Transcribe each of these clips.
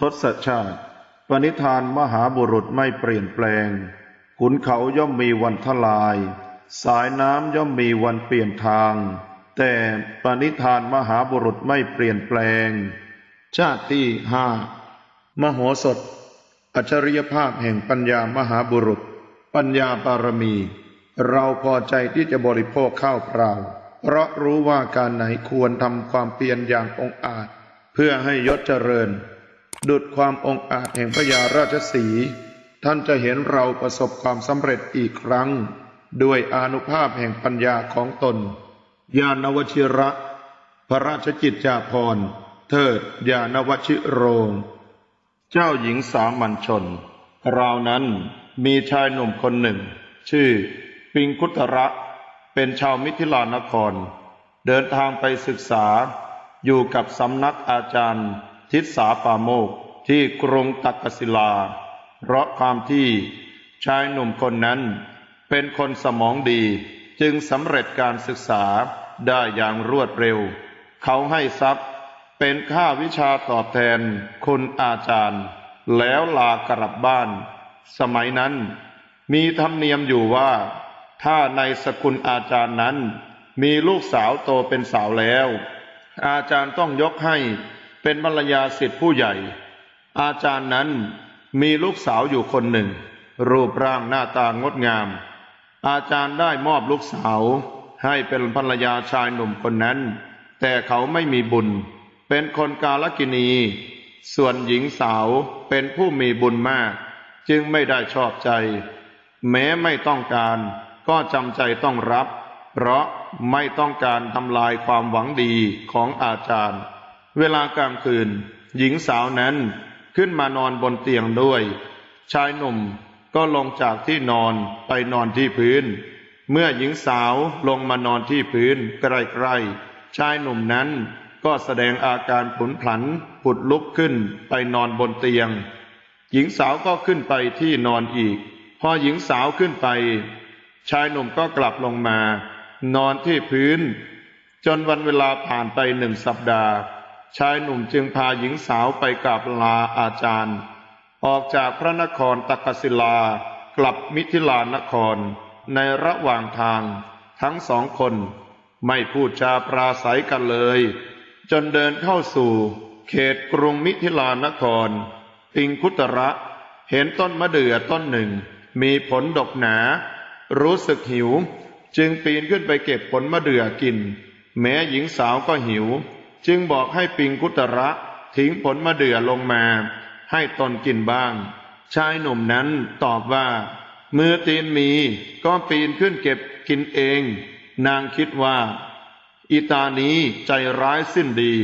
ทศชาติ ปณิธานมหาบุรุษไม่เปลี่ยนแปลง ขุนเขาย่อมมีวันทลาย สายน้ำย่อมมีวันเปลี่ยนทาง แต่ปณิธานมหาบุรุษไม่เปลี่ยนแปลง ชาติที่ห้ามโหสถ อัจฉริยภาพแห่งปัญญามหาบุรุษ ปัญญาบารมี เราพอใจที่จะบริโภคข้าวเปล่า เพราะรู้ว่าการไหนควรทำความเพียรอย่างองอาจ เพื่อให้ยศเจริญ ดุดความองอาจแห่งพระยาราชสี ท่านจะเห็นเราประสบความสำเร็จอีกครั้ง ด้วยอนุภาพแห่งปัญญาของตน ญาณวชิระ พระราชกิจจาภรณ์ เทิดญาณวชิโรง เจ้าหญิงสามัญชนราวนั้นมีชายหนุ่มคนหนึ่ง ชื่อ ปิงคุตระเป็นชาวมิถิลานคร เดินทางไปศึกษาอยู่กับสำนักอาจารย์ ทิศาปาโมกที่กรุงตักกศิลา เพราะความที่ชายหนุ่มคนนั้น เป็นคนสมองดีจึงสำเร็จการศึกษาได้อย่างรวดเร็ว เขาให้ทรัพย์เป็นค่าวิชาตอบแทนคุณอาจารย์ แล้วลากลับบ้าน สมัยนั้น มีธรรมเนียมอยู่ว่า ถ้าในสกุลอาจารย์นั้น มีลูกสาวโตเป็นสาวแล้ว อาจารย์ต้องยกให้ เป็นภรรยาสิทธิผู้ใหญ่ อาจารย์นั้นมีลูกสาวอยู่คนหนึ่ง รูปร่างหน้าตางดงาม อาจารย์ได้มอบลูกสาว ให้เป็นภรรยาชายหนุ่มคนนั้น แต่เขาไม่มีบุญ เป็นคนกาลกินี ส่วนหญิงสาวเป็นผู้มีบุญมาก จึงไม่ได้ชอบใจ แม้ไม่ต้องการก็จำใจต้องรับ เพราะไม่ต้องการทำลายความหวังดีของอาจารย์ เวลากลางคืน หญิงสาวนั้นขึ้นมานอนบนเตียงด้วย ชายหนุ่มก็ลงจากที่นอนไปนอนที่พื้น เมื่อหญิงสาวลงมานอนที่พื้นใกล้ๆชายหนุ่มนั้นก็แสดงอาการผุนผันผุดลุกขึ้นไปนอนบนเตียง หญิงสาวก็ขึ้นไปที่นอนอีก พอหญิงสาวขึ้นไป ชายหนุ่มก็กลับลงมา นอนที่พื้น จนวันเวลาผ่านไปหนึ่งสัปดาห์ ชายหนุ่มจึงพาหญิงสาวไปกราบลาอาจารย์ ออกจากพระนครตักศิลากลับมิถิลานคร ในระหว่างทางทั้งสองคน ไม่พูดจาปราศัยกันเลย จนเดินเข้าสู่ เขตกรุงมิถิลานครปิงคุตระเห็นต้นมะเดื่อต้นหนึ่ง มีผลดกหนา รู้สึกหิว จึงปีนขึ้นไปเก็บผลมะเดื่อกิน แม้หญิงสาวก็หิว จึงบอกให้ปิงคุตระทิ้งผลมะเดื่อลงมา ให้ตนกินบ้าง ชายหนุ่มนั้นตอบว่า มือตีนมีก็ปีนขึ้นเก็บกินเอง นางคิดว่า อีตานี้ใจร้ายสิ้นดี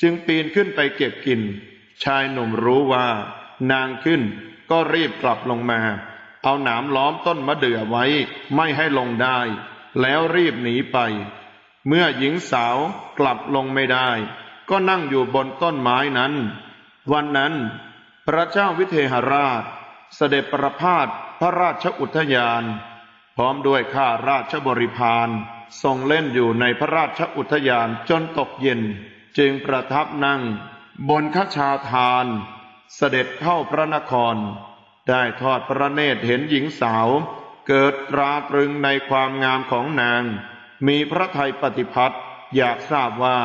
จึงปีนขึ้นไปเก็บกิน ชายหนุ่มรู้ว่า นางขึ้นก็รีบกลับลงมา เอาหนามล้อมต้นมะเดื่อไว้ไม่ให้ลงได้ แล้วรีบหนีไป เมื่อหญิงสาวกลับลงไม่ได้ ก็นั่งอยู่บนต้นไม้นั้น วันนั้น พระเจ้าวิเทหราช เสด็จประพาสพระราชอุทยาน พร้อมด้วยข้าราชบริพารทรงเล่นอยู่ในพระราชอุทยานจนตกเย็น จึงประทับนั่ง บนขชาทาน เสด็จเข้าพระนคร ได้ทอดพระเนตรเห็นหญิงสาว เกิดตราตรึงในความงามของนาง มีพระทัยปฏิพัติอยากทราบว่า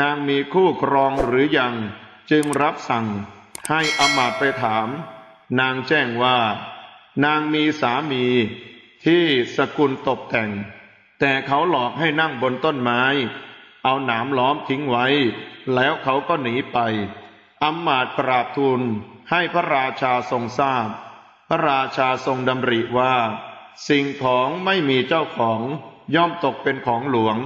นางมีคู่ครองหรือยัง จึงรับสั่งให้อมาตไปถาม นางแจ้งว่า นางมีสามีที่สกุลตกแต่ง แต่เขาหลอกให้นั่งบนต้นไม้ เอาหนามล้อมทิ้งไว้ แล้วเขาก็หนีไปอมาตย์กราบทูลให้พระราชาทรงทราบ พระราชาทรงดำริว่า สิ่งของไม่มีเจ้าของ ย่อมตกเป็นของหลวง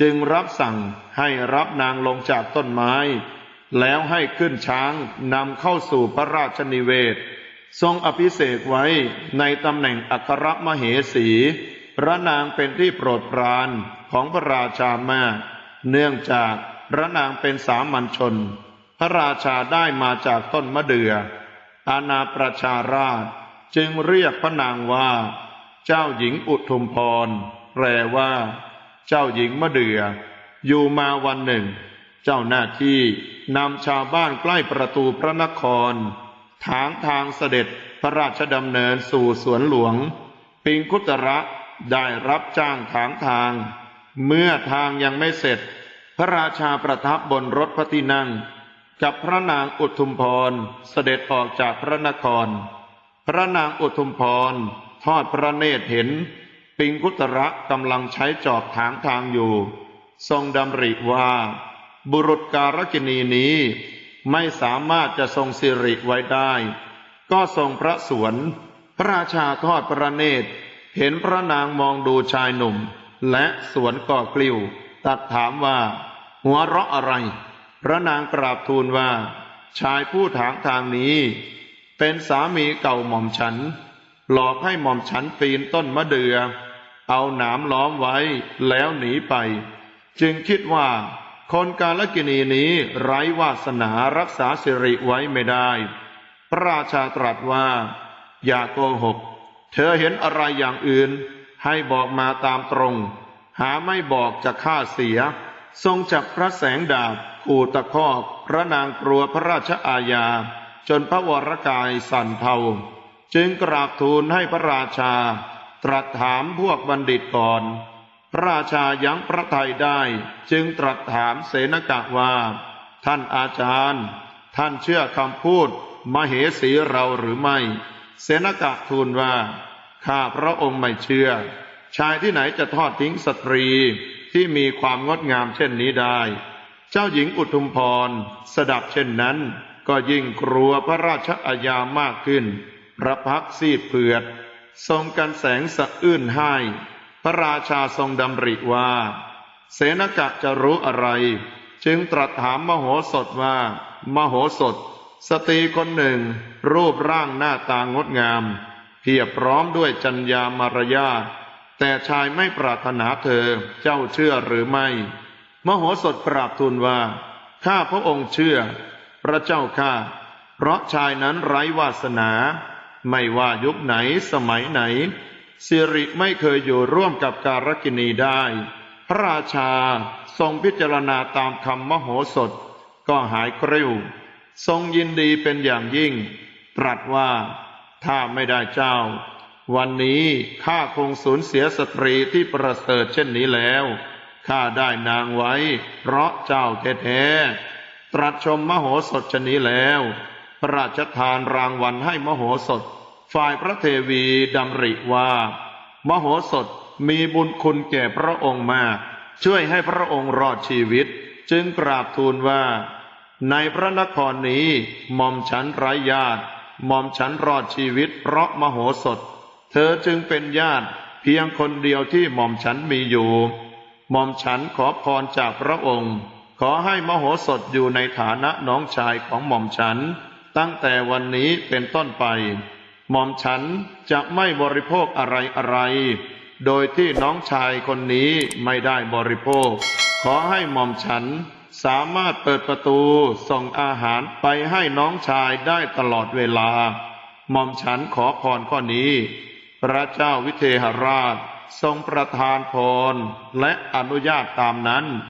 จึงรับสั่งให้รับนางลงจากต้นไม้ แล้วให้ขึ้นช้างนำเข้าสู่พระราชนิเวศ ทรงอภิเษกไว้ในตำแหน่งอัครมเหสี พระนางเป็นที่โปรดปรานของพระราชามาก เนื่องจากพระนางเป็นสามัญชน พระราชาได้มาจากต้นมะเดื่ออาณาประชาราชจึงเรียกพระนางว่า เจ้าหญิงอุทุมพร แปลว่า เจ้าหญิงมะเดื่ออยู่มาวันหนึ่ง เจ้าหน้าที่นำชาวบ้านใกล้ประตูพระนครทางทางเสด็จพระราชดำเนินสู่สวนหลวง ปิงคุตระได้รับจ้างถางทาง เมื่อทางยังไม่เสร็จ พระราชาประทับบนรถพระที่นั่ง กับพระนางอุทุมพรเสด็จออกจากพระนคร พระนางอุทุมพรทอดพระเนตรเห็น ปิงคุตระกำลังใช้จอบถางทางอยู่ ทรงดำริว่า บุรุษการกินีนี้ไม่สามารถจะทรงสิริไว้ได้ ก็ทรงพระสวน พระราชาทอดพระเนตร เห็นพระนางมองดูชายหนุ่ม และสวนก่อกลิ้ว ตัดถามว่า หัวเราะอะไร พระนางกราบทูลว่า ชายผู้ถางทางนี้ เป็นสามีเก่าหม่อมฉัน หลอกให้หม่อมฉันปีนต้นมะเดือ่อ เอาหนามล้อมไว้แล้วหนีไป จึงคิดว่า คนกาลกินีนี้ไร้วาสนารักษาสิริไว้ไม่ได้ พระราชาตรัสว่า อย่าโกหก เธอเห็นอะไรอย่างอื่น ให้บอกมาตามตรง หาไม่บอกจะฆ่าเสีย ทรงจับพระแสงดาบขู่ตะคอกพระนางกลัวพระราชอาญา จนพระวรกายสั่นเทาจึงกราบทูลให้พระราชา ตรัสถามพวกบัณฑิตก่อน พระราชายังพระทัยได้ จึงตรัสถามเสนกะว่า ท่านอาจารย์ ท่านเชื่อคำพูด มเหสีเราหรือไม่ เสนกะทูลว่า ข้าพระองค์ไม่เชื่อ ชายที่ไหนจะทอดทิ้งสตรีที่มีความงดงามเช่นนี้ได้ เจ้าหญิงอุทุมพรสดับเช่นนั้น ก็ยิ่งกลัวพระราชอาญามากขึ้น พระพักซีดเผือด ทรงกันแสงสะอื้นให้ พระราชาทรงดำริว่า เสนกะจะรู้อะไร จึงตรัสถามมโหสถว่า มโหสถ สตรีคนหนึ่ง รูปร่างหน้าตางดงาม เพียบพร้อมด้วยจัญญามารยาแต่ชายไม่ปรารถนาเธอเจ้าเชื่อหรือไม่ มโหสถกราบทูลว่า ข้าพระองค์เชื่อ พระเจ้าข้าเพราะชายนั้นไร้วาสนา ไม่ว่ายุคไหนสมัยไหน สิริไม่เคยอยู่ร่วมกับการกินีได้ พระราชาทรงพิจารณาตามคำมโหสถ ก็หายกริ้ว ทรงยินดีเป็นอย่างยิ่ง ตรัสว่า ถ้าไม่ได้เจ้า วันนี้ข้าคงสูญเสียสตรีที่ประเสริฐเช่นนี้แล้วข้าได้นางไว้ เพราะเจ้าแท้ๆตรัสชมมโหสถชนนี้แล้ว ระราชทานรางวัลให้มโหสถ ฝ่ายพระเทวีดำริว่า มโหสถมีบุญคุณแก่พระองค์มาก ช่วยให้พระองค์รอดชีวิต จึงกราบทูลว่า ในพระนครนี้หม่อมฉันไร้ญาติหม่อมฉันรอดชีวิต เพราะมโหสถ เธอจึงเป็นญาติเพียงคนเดียวที่หม่อมฉันมีอยู่ หม่อมฉันขอพรจากพระองค์ ขอให้มโหสถอยู่ในฐานะน้องชายของหม่อมฉัน ตั้งแต่วันนี้เป็นต้นไป หม่อมฉันจะไม่บริโภคอะไรอะไร โดยที่น้องชายคนนี้ไม่ได้บริโภค ขอให้หม่อมฉันสามารถเปิดประตูส่งอาหารไปให้น้องชายได้ตลอดเวลา หม่อมฉันขอพรข้อนี้ พระเจ้าวิเทหราชทรงประทานพรและอนุญาตตามนั้น